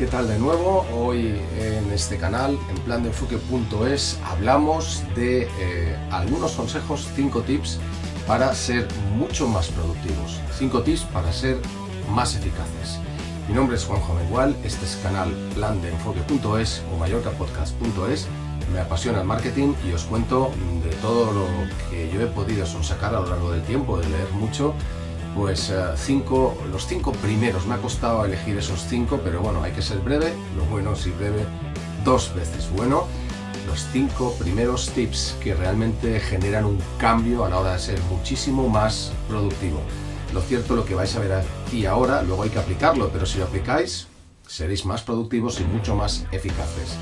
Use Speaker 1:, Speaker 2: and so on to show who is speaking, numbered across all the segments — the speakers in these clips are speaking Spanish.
Speaker 1: ¿qué tal de nuevo? Hoy en este canal, en plandeenfoque.es, hablamos de eh, algunos consejos, 5 tips para ser mucho más productivos, 5 tips para ser más eficaces. Mi nombre es Juanjo Mengual, este es canal plandeenfoque.es o mallorcapodcast.es. Me apasiona el marketing y os cuento de todo lo que yo he podido sacar a lo largo del tiempo, de leer mucho pues eh, cinco, los cinco primeros. Me ha costado elegir esos cinco, pero bueno, hay que ser breve. Lo bueno si breve dos veces bueno. Los cinco primeros tips que realmente generan un cambio a la hora de ser muchísimo más productivo. Lo cierto, lo que vais a ver aquí ahora, luego hay que aplicarlo, pero si lo aplicáis, seréis más productivos y mucho más eficaces.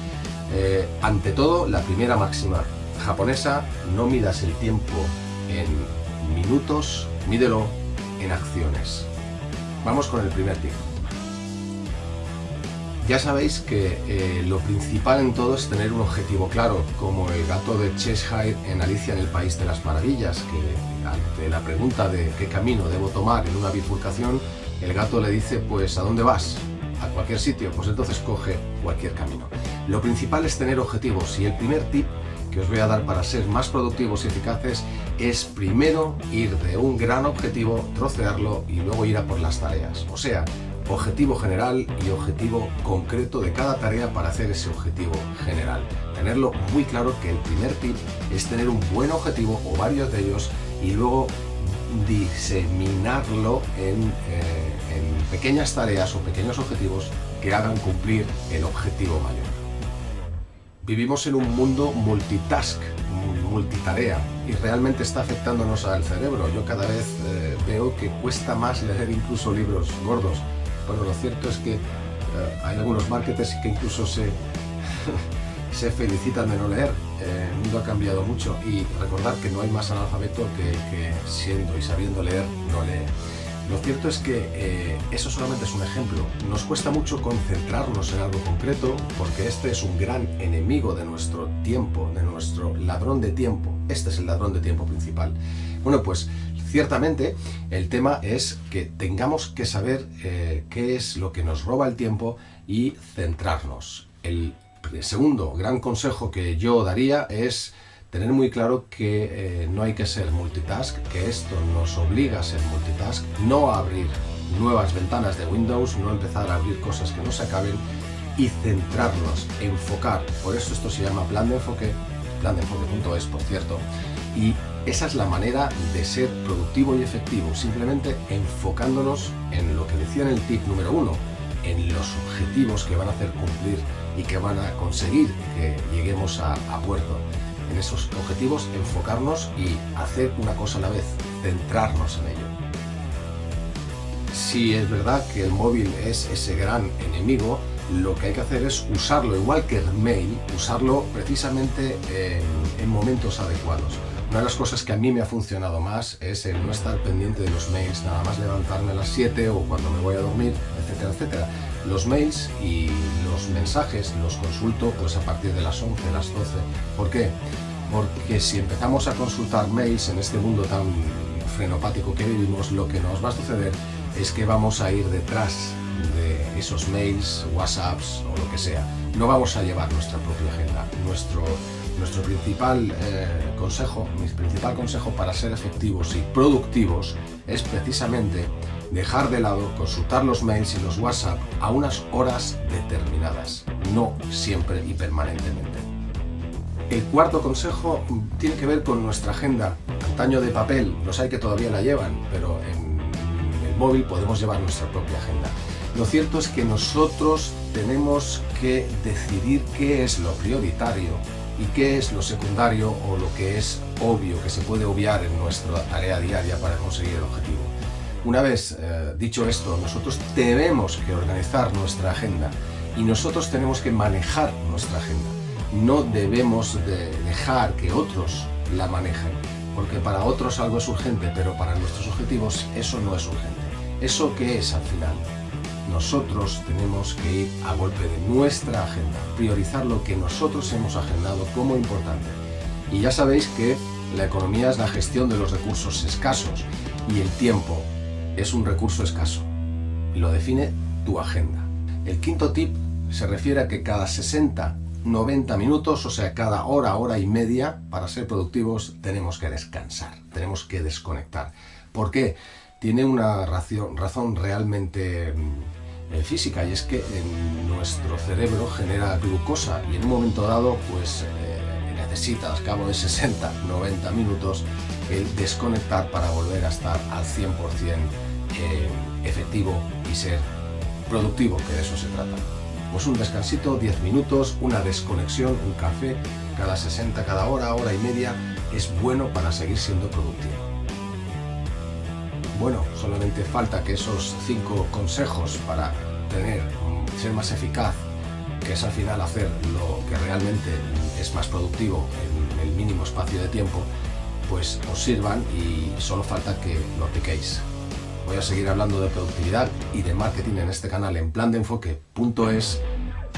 Speaker 1: Eh, ante todo, la primera máxima japonesa, no midas el tiempo en minutos, mídelo en acciones. Vamos con el primer tip. Ya sabéis que eh, lo principal en todo es tener un objetivo claro, como el gato de Cheshire en Alicia en el País de las Maravillas, que ante la pregunta de qué camino debo tomar en una bifurcación, el gato le dice, pues ¿a dónde vas? A cualquier sitio, pues entonces coge cualquier camino. Lo principal es tener objetivos y el primer tip os voy a dar para ser más productivos y eficaces es primero ir de un gran objetivo, trocearlo y luego ir a por las tareas. O sea, objetivo general y objetivo concreto de cada tarea para hacer ese objetivo general. Tenerlo muy claro que el primer tip es tener un buen objetivo o varios de ellos y luego diseminarlo en, eh, en pequeñas tareas o pequeños objetivos que hagan cumplir el objetivo mayor. Vivimos en un mundo multitask, multitarea, y realmente está afectándonos al cerebro. Yo cada vez eh, veo que cuesta más leer incluso libros gordos. Bueno, lo cierto es que eh, hay algunos marketers que incluso se, se felicitan de no leer. Eh, el mundo ha cambiado mucho y recordar que no hay más analfabeto que, que siendo y sabiendo leer no lee. Lo cierto es que eh, eso solamente es un ejemplo. Nos cuesta mucho concentrarnos en algo concreto porque este es un gran enemigo de nuestro tiempo, de nuestro ladrón de tiempo. Este es el ladrón de tiempo principal. Bueno, pues ciertamente el tema es que tengamos que saber eh, qué es lo que nos roba el tiempo y centrarnos. El segundo gran consejo que yo daría es tener muy claro que eh, no hay que ser multitask, que esto nos obliga a ser multitask, no abrir nuevas ventanas de Windows, no empezar a abrir cosas que no se acaben y centrarnos, enfocar. Por eso esto se llama plan de enfoque, plan de enfoque.es por cierto, y esa es la manera de ser productivo y efectivo, simplemente enfocándonos en lo que decía en el tip número uno, en los objetivos que van a hacer cumplir y que van a conseguir que lleguemos a puerto en esos objetivos, enfocarnos y hacer una cosa a la vez, centrarnos en ello. Si es verdad que el móvil es ese gran enemigo, lo que hay que hacer es usarlo, igual que el mail, usarlo precisamente en, en momentos adecuados. Una de las cosas que a mí me ha funcionado más es el no estar pendiente de los mails, nada más levantarme a las 7 o cuando me voy a dormir, etcétera, etcétera. Los mails y los mensajes los consulto pues a partir de las 11, las 12. ¿Por qué? Porque si empezamos a consultar mails en este mundo tan frenopático que vivimos, lo que nos va a suceder es que vamos a ir detrás de esos mails, whatsapps o lo que sea. No vamos a llevar nuestra propia agenda. Nuestro nuestro principal eh, consejo, mi principal consejo para ser efectivos y productivos es precisamente dejar de lado consultar los mails y los WhatsApp a unas horas determinadas, no siempre y permanentemente. El cuarto consejo tiene que ver con nuestra agenda. Antaño de papel, los hay que todavía la llevan, pero en el móvil podemos llevar nuestra propia agenda. Lo cierto es que nosotros tenemos que decidir qué es lo prioritario y qué es lo secundario o lo que es obvio, que se puede obviar en nuestra tarea diaria para conseguir el objetivo. Una vez eh, dicho esto, nosotros tenemos que organizar nuestra agenda y nosotros tenemos que manejar nuestra agenda. No debemos de dejar que otros la manejen, porque para otros algo es urgente, pero para nuestros objetivos eso no es urgente. ¿Eso qué es al final? nosotros tenemos que ir a golpe de nuestra agenda, priorizar lo que nosotros hemos agendado como importante. Y ya sabéis que la economía es la gestión de los recursos escasos y el tiempo es un recurso escaso. Lo define tu agenda. El quinto tip se refiere a que cada 60, 90 minutos, o sea, cada hora, hora y media, para ser productivos tenemos que descansar, tenemos que desconectar. ¿Por qué? Tiene una razón realmente mm, eh, física y es que nuestro cerebro genera glucosa y en un momento dado pues eh, necesita al cabo de 60, 90 minutos el desconectar para volver a estar al 100% eh, efectivo y ser productivo, que de eso se trata. Pues un descansito, 10 minutos, una desconexión, un café, cada 60, cada hora, hora y media, es bueno para seguir siendo productivo. Bueno, solamente falta que esos cinco consejos para tener, ser más eficaz, que es al final hacer lo que realmente es más productivo en el mínimo espacio de tiempo, pues os sirvan y solo falta que lo apliquéis. Voy a seguir hablando de productividad y de marketing en este canal en plan de enfoque.es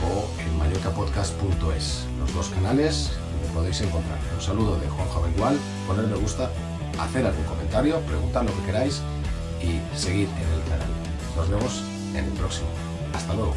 Speaker 1: o en mallorcapodcast.es. Los dos canales me podéis encontrar. Un saludo de Juan Jovengual, poner me gusta, hacer algún comentario, preguntar lo que queráis y seguir en el canal. Nos vemos en el próximo. Hasta luego.